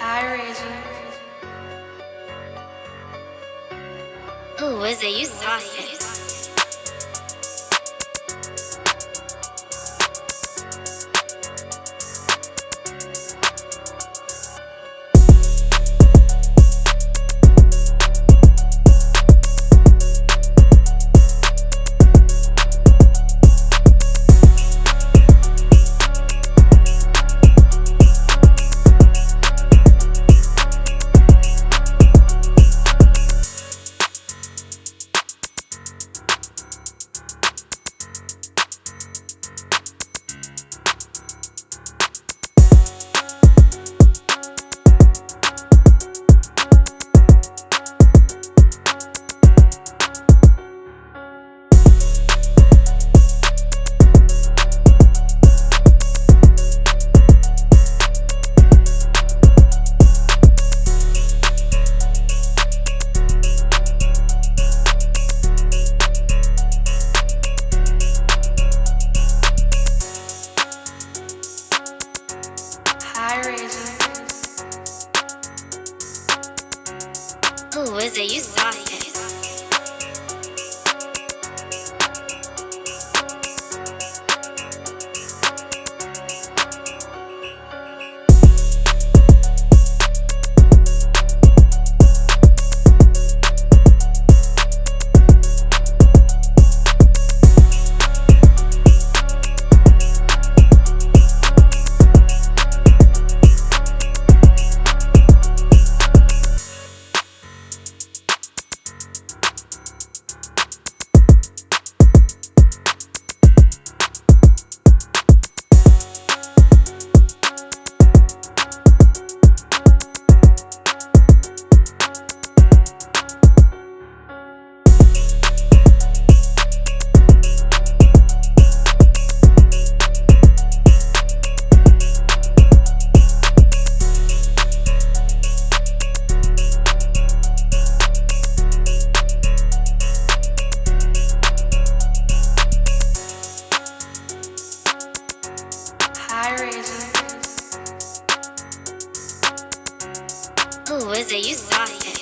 Hi, Reggie. Ooh, is it you saucy? Ooh, is it you saucy? Ooh, is it you saucy?